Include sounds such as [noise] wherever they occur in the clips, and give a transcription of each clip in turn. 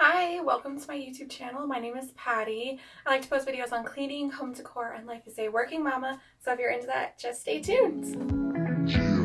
Hi, welcome to my YouTube channel. My name is Patty. I like to post videos on cleaning, home decor, and life as a working mama, so if you're into that, just stay tuned.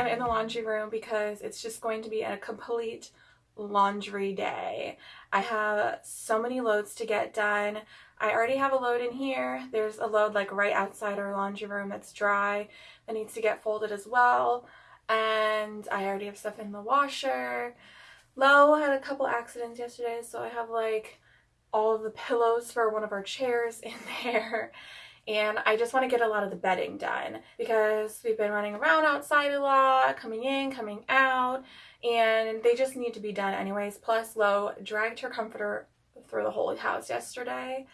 I'm in the laundry room because it's just going to be a complete laundry day. I have so many loads to get done. I already have a load in here. There's a load like right outside our laundry room that's dry that needs to get folded as well. And I already have stuff in the washer. Lo had a couple accidents yesterday, so I have like all of the pillows for one of our chairs [laughs] in there and I just want to get a lot of the bedding done because we've been running around outside a lot, coming in, coming out, and they just need to be done anyways. Plus, Lo dragged her comforter through the whole house yesterday,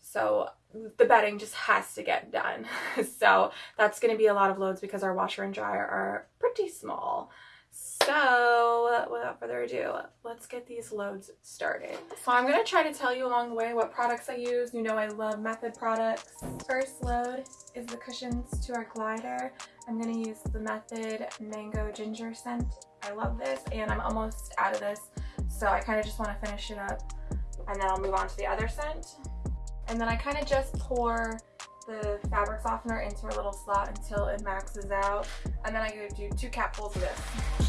so the bedding just has to get done. [laughs] so that's going to be a lot of loads because our washer and dryer are pretty small. So without further ado, let's get these loads started. So I'm going to try to tell you along the way what products I use. You know I love Method products. First load is the cushions to our glider. I'm going to use the Method Mango Ginger scent. I love this and I'm almost out of this. So I kind of just want to finish it up and then I'll move on to the other scent. And then I kind of just pour the fabric softener into a little slot until it maxes out. And then I go do two capfuls of this.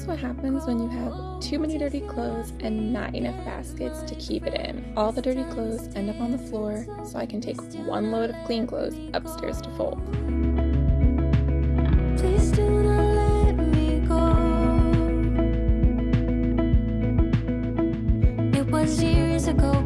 Is what happens when you have too many dirty clothes and not enough baskets to keep it in. All the dirty clothes end up on the floor, so I can take one load of clean clothes upstairs to fold. Years ago,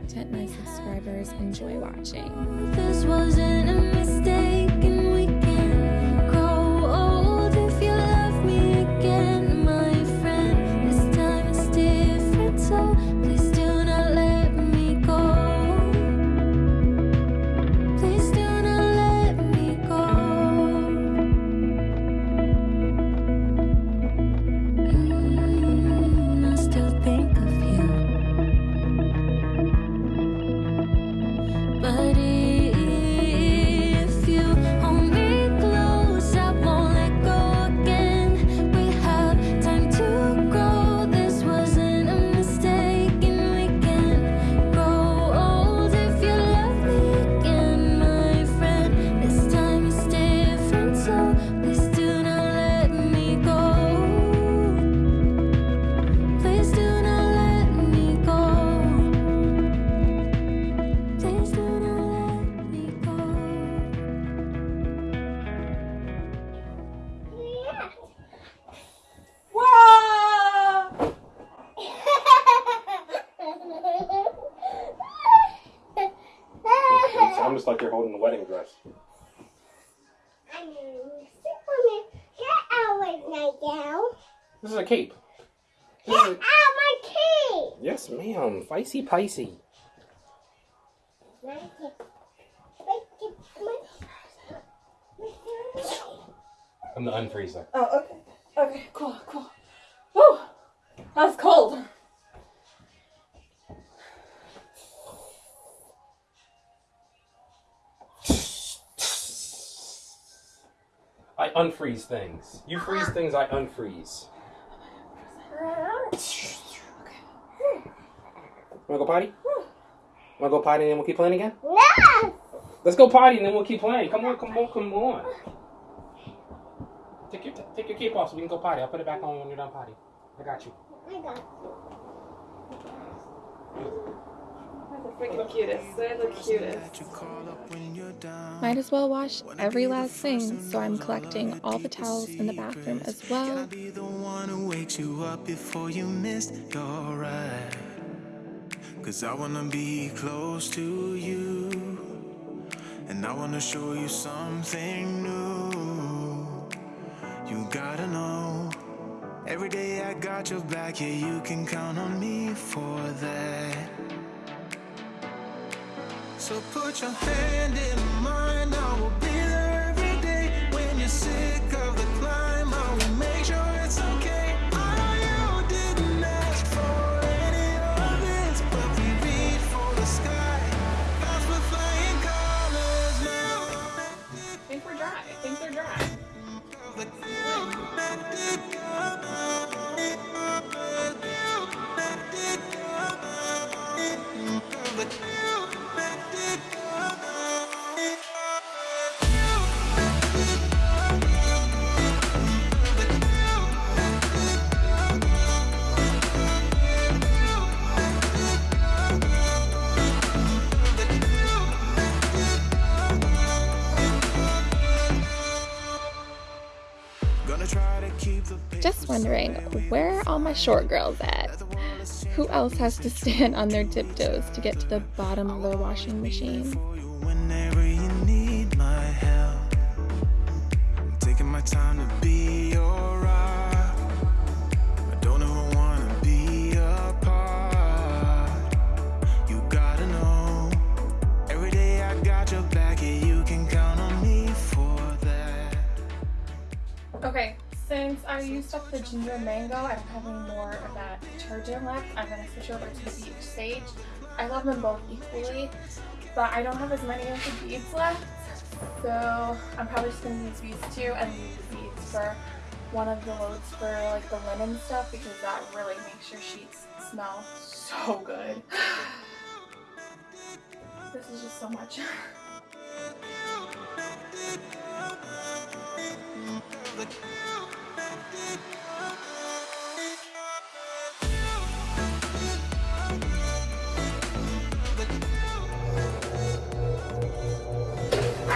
content my subscribers enjoy watching. Ma'am. Feisty Picey. I'm the unfreezer. Oh, okay. Okay, cool, cool. Woo! That was cold. I unfreeze things. You freeze things, I unfreeze. [laughs] [laughs] Wanna go potty? Wanna go potty and then we'll keep playing again? No! Let's go potty and then we'll keep playing. Come on, come on, come on. Take your take your cape off so we can go potty. I'll put it back on when you're done potty. I got you. I got They're the freaking cutest. They're the cutest. Might as well wash every last thing, so I'm collecting all the towels in the bathroom as well. Cause I wanna be close to you. And I wanna show you something new. You gotta know. Every day I got your back, yeah, you can count on me for that. So put your hand in mine, I will be there every day. When you're sick all my short girls at? Who else has to stand on their tiptoes to get to the bottom of their washing machine? Ginger mango, I don't have any more of that detergent left. I'm gonna switch over to the beach sage. I love them both equally, but I don't have as many of the beads left. So I'm probably just gonna use these two and use the beads for one of the loads for like the linen stuff because that really makes your sheets smell so good. [sighs] this is just so much. [laughs]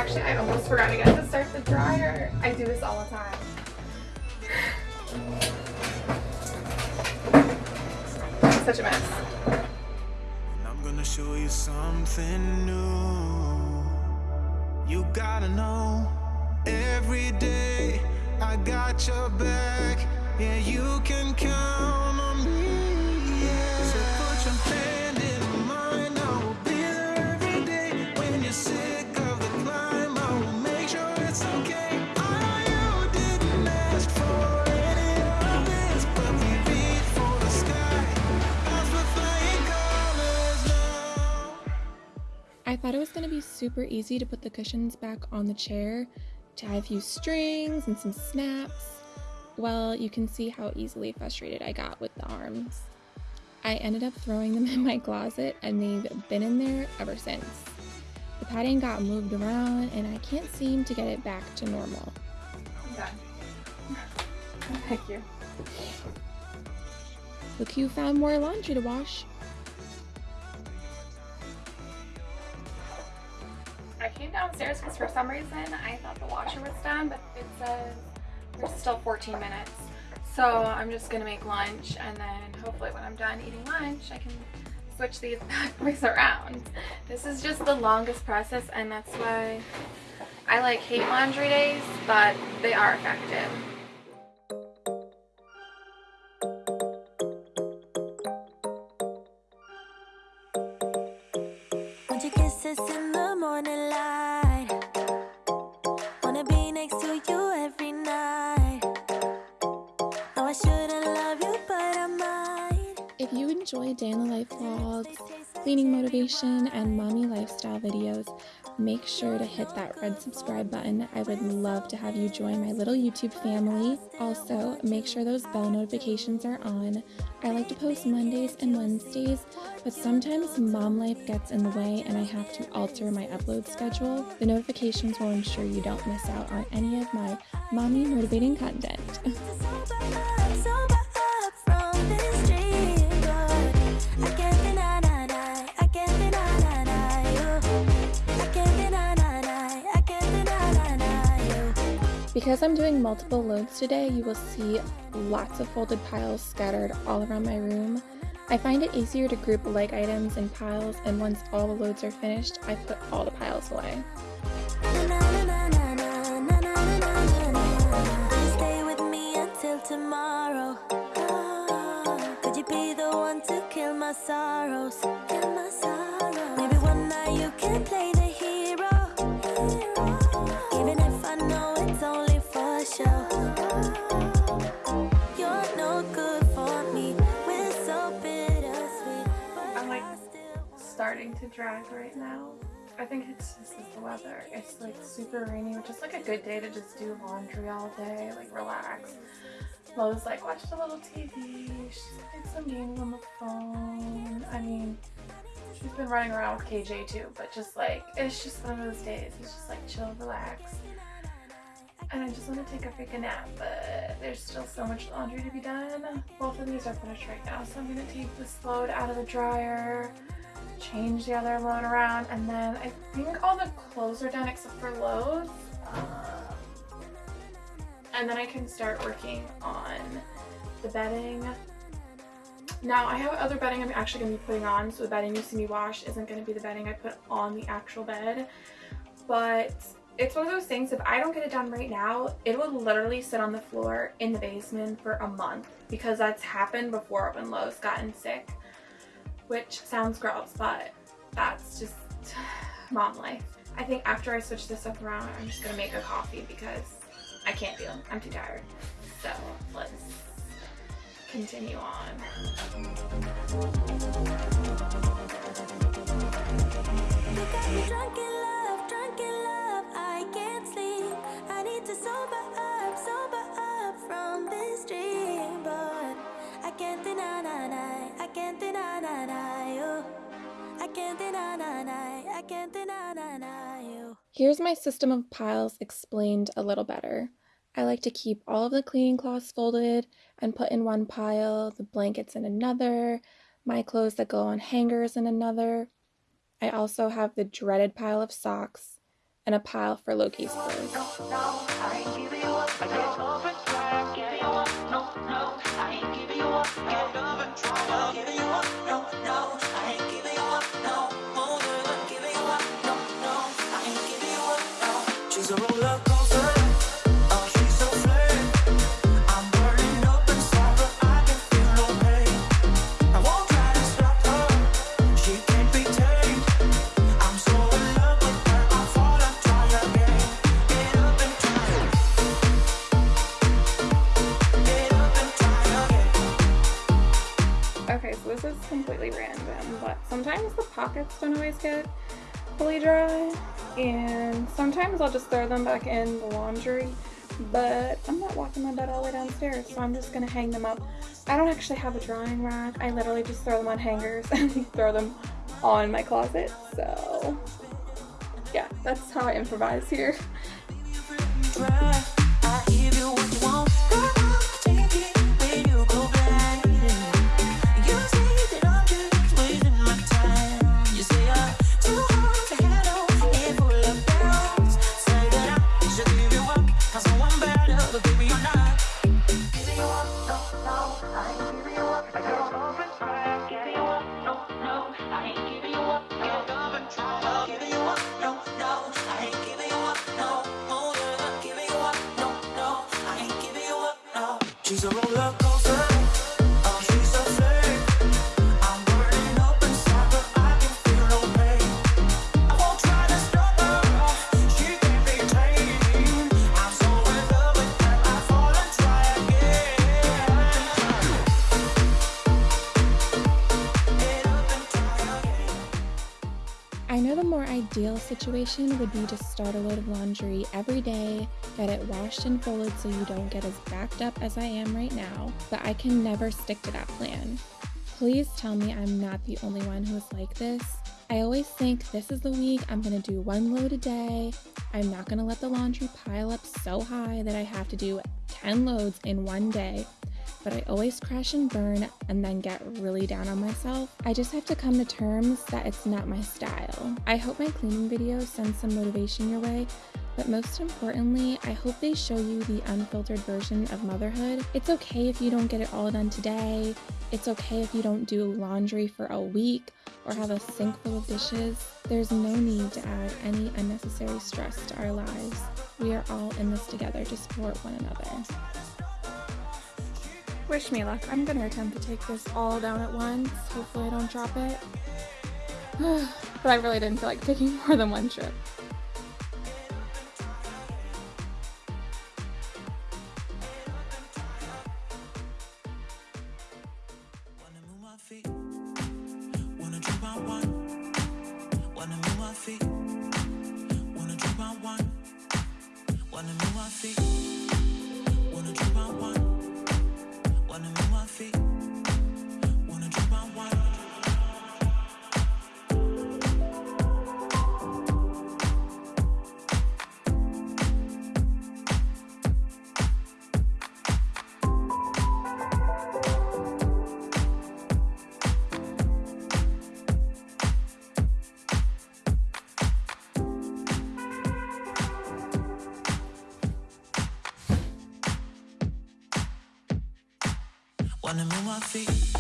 Actually, I almost forgot again to start the dryer. I do this all the time. Such a mess. And I'm gonna show you something new. You gotta know every day I got your back. Yeah, you can count thought it was going to be super easy to put the cushions back on the chair, tie a few strings and some snaps. Well, you can see how easily frustrated I got with the arms. I ended up throwing them [laughs] in my closet and they've been in there ever since. The padding got moved around and I can't seem to get it back to normal. I'm done. [laughs] Thank you. Look who found more laundry to wash. I came downstairs because for some reason I thought the washer was done, but it says there's still 14 minutes. So I'm just gonna make lunch and then hopefully when I'm done eating lunch, I can switch these [laughs] bad boys around. This is just the longest process and that's why I like hate laundry days, but they are effective. And mommy lifestyle videos, make sure to hit that red subscribe button. I would love to have you join my little YouTube family. Also, make sure those bell notifications are on. I like to post Mondays and Wednesdays, but sometimes mom life gets in the way and I have to alter my upload schedule. The notifications will ensure you don't miss out on any of my mommy motivating content. [laughs] Because I'm doing multiple loads today, you will see lots of folded piles scattered all around my room. I find it easier to group leg items in piles, and once all the loads are finished, I put all the piles away. Sorrows. Maybe one night you can play the hero. Drag right now. I think it's just the weather. It's like super rainy, which is like a good day to just do laundry all day, like relax. Lo's like watched a little TV. She's played some games on the phone. I mean, she's been running around with KJ too, but just like it's just one of those days. It's just like chill, relax. And I just want to take a freaking nap, but there's still so much laundry to be done. Both of these are finished right now, so I'm gonna take this load out of the dryer change the other load around and then I think all the clothes are done except for loads. Um, and then I can start working on the bedding. Now I have other bedding I'm actually going to be putting on so the bedding you see me wash isn't going to be the bedding I put on the actual bed. But it's one of those things if I don't get it done right now it will literally sit on the floor in the basement for a month because that's happened before when Lo's gotten sick which sounds gross, but that's just [sighs] mom life. I think after I switch this up around, I'm just gonna make a coffee because I can't deal. I'm too tired. So let's continue on. Can't deny, deny, I can't deny, deny you. I can't deny, deny, I can't deny, deny you. Here's my system of piles explained a little better. I like to keep all of the cleaning cloths folded and put in one pile, the blankets in another, my clothes that go on hangers in another. I also have the dreaded pile of socks and a pile for Loki's clothes. Is completely random, but sometimes the pockets don't always get fully dry, and sometimes I'll just throw them back in the laundry, but I'm not walking my bed all the way downstairs, so I'm just gonna hang them up. I don't actually have a drying rack, I literally just throw them on hangers [laughs] and throw them on my closet, so yeah, that's how I improvise here. Ideal situation would be to start a load of laundry every day, get it washed and folded so you don't get as backed up as I am right now, but I can never stick to that plan. Please tell me I'm not the only one who is like this. I always think this is the week I'm gonna do one load a day. I'm not gonna let the laundry pile up so high that I have to do 10 loads in one day but I always crash and burn and then get really down on myself. I just have to come to terms that it's not my style. I hope my cleaning video sends some motivation your way, but most importantly, I hope they show you the unfiltered version of motherhood. It's okay if you don't get it all done today. It's okay if you don't do laundry for a week or have a sink full of dishes. There's no need to add any unnecessary stress to our lives. We are all in this together to support one another. Wish me luck. I'm gonna attempt to take this all down at once. Hopefully I don't drop it. [sighs] but I really didn't feel like taking [laughs] more than one trip. Wanna move my feet.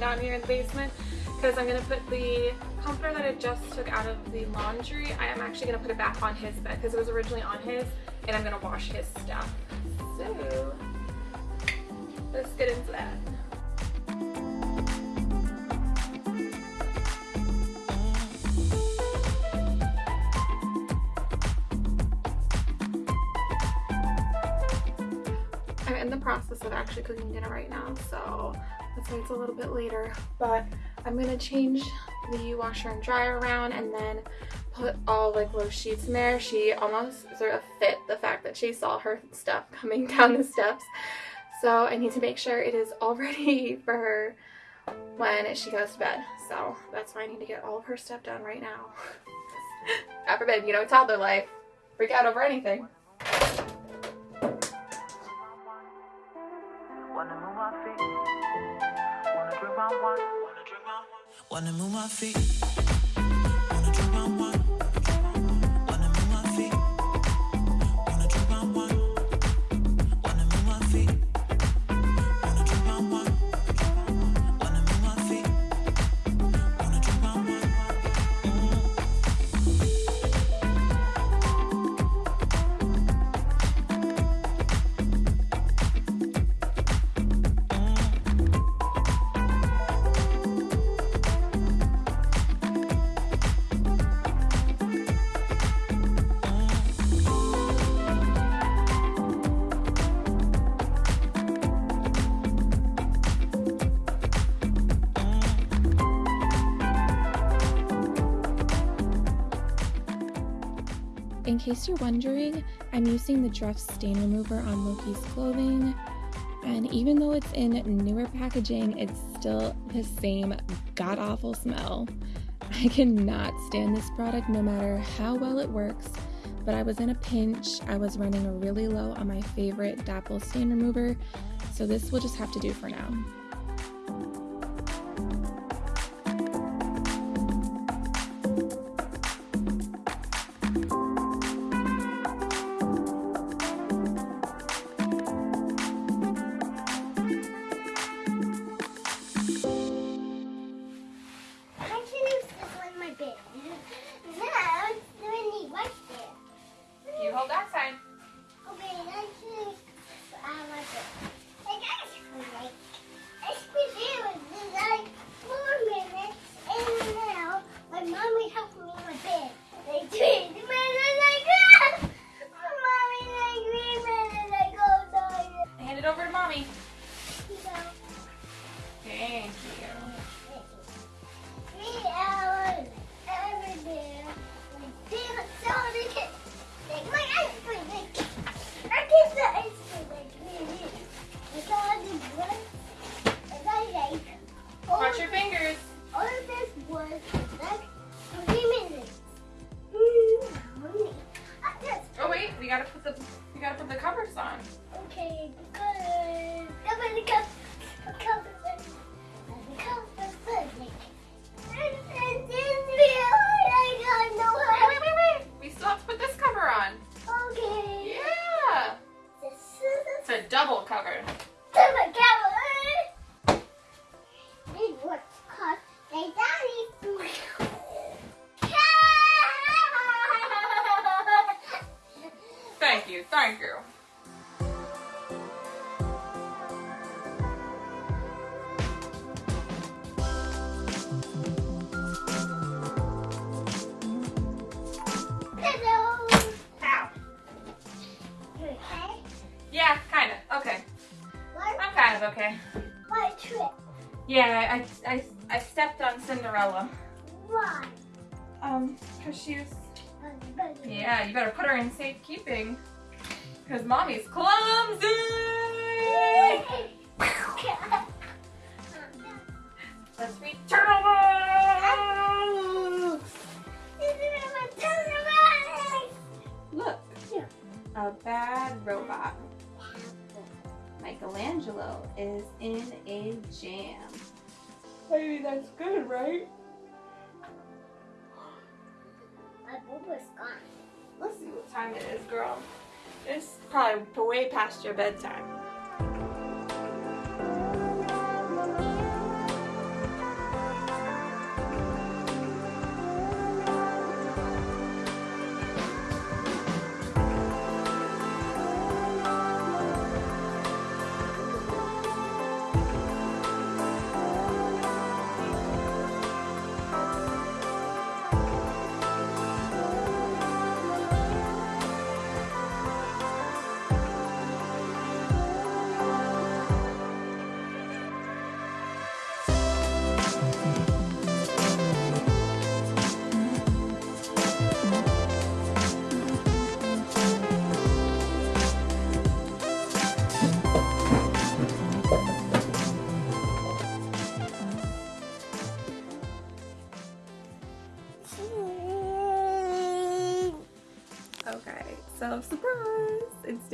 Down here in the basement, because I'm gonna put the comforter that I just took out of the laundry, I am actually gonna put it back on his bed because it was originally on his, and I'm gonna wash his stuff. So, let's get into that. I'm in the process of actually cooking dinner right now, so that's why it's a little bit later. But I'm gonna change the washer and dryer around and then put all like those sheets in there. She almost sort of fit the fact that she saw her stuff [laughs] coming down the steps. So I need to make sure it is all [laughs] ready for her when she goes to bed. So that's why I need to get all of her stuff done right now. [laughs] God forbid, you know, toddler life. Freak out over anything. Wanna move my feet. In case you're wondering, I'm using the Dreft stain remover on Loki's clothing, and even though it's in newer packaging, it's still the same god awful smell. I cannot stand this product no matter how well it works, but I was in a pinch. I was running really low on my favorite Dapple stain remover, so this will just have to do for now. we gotta put the we gotta put the covers on. Okay, good. Nobody comes. Why? Um, cause she's... yeah, you better put her in safekeeping. Cause mommy's clumsy! [laughs] Let's read turtle books! Look, a bad robot. Michelangelo is in a jam. Maybe that's good, right? My booba's gone. Let's see what time it is, girl. It's probably way past your bedtime.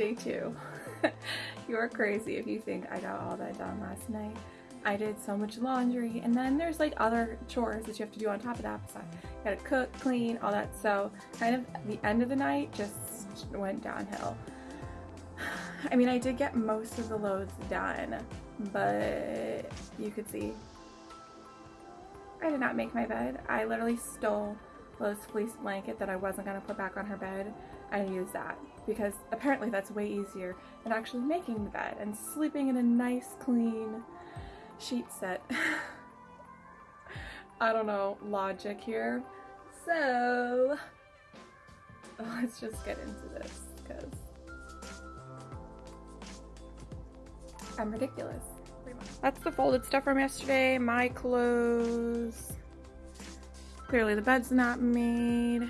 Day two. [laughs] You're crazy if you think I got all that done last night. I did so much laundry, and then there's like other chores that you have to do on top of that. So I gotta cook, clean, all that. So kind of the end of the night just went downhill. [sighs] I mean, I did get most of the loads done, but you could see I did not make my bed. I literally stole Lo's fleece blanket that I wasn't to put back on her bed and use that because apparently that's way easier than actually making the bed and sleeping in a nice clean sheet set. [laughs] I don't know logic here. So [laughs] let's just get into this because I'm ridiculous. That's the folded stuff from yesterday. My clothes. Clearly the bed's not made.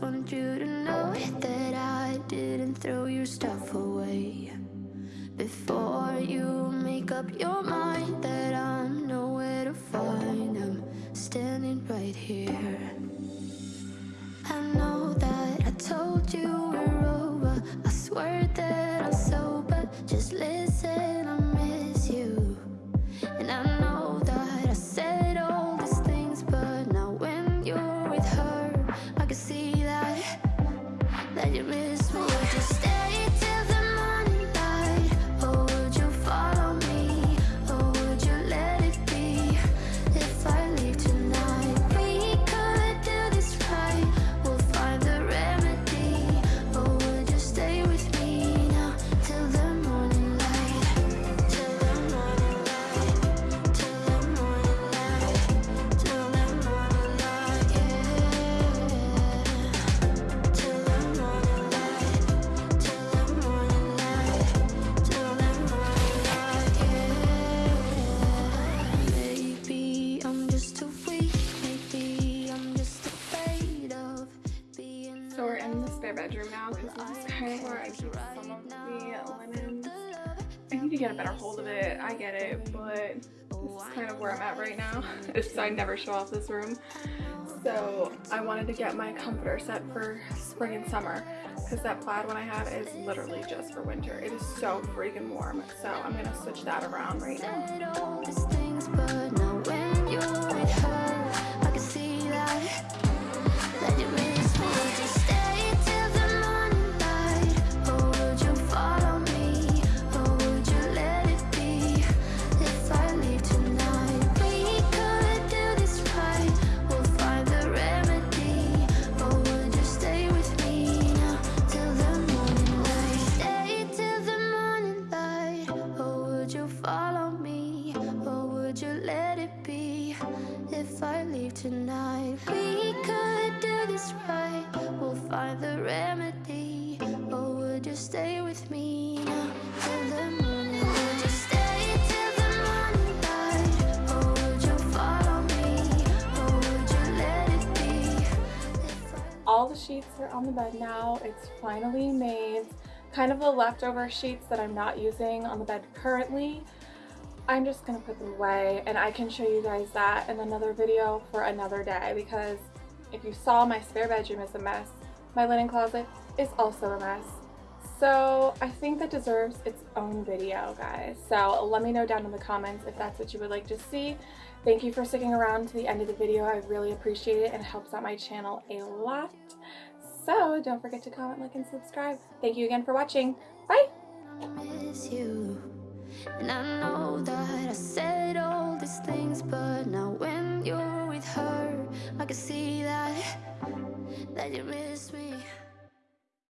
want you to know that I didn't throw your stuff away. Before you make up your mind that I'm nowhere to find, I'm standing right here. I know that I told you we're over. I swear that I'm sober. Just listen, I miss you. And I [laughs] It's I never show off this room. So I wanted to get my comforter set for spring and summer because that plaid one I have is literally just for winter. It is so freaking warm. So I'm gonna switch that around right now. Sheets are on the bed now. It's finally made. Kind of the leftover sheets that I'm not using on the bed currently. I'm just gonna put them away and I can show you guys that in another video for another day because if you saw my spare bedroom is a mess, my linen closet is also a mess. So I think that deserves its own video, guys. So let me know down in the comments if that's what you would like to see. Thank you for sticking around to the end of the video. I really appreciate it and it helps out my channel a lot. So don't forget to comment, like, and subscribe. Thank you again for watching. Bye! miss. And I know that I said all these things, but now when you're with her, I can see that that you really.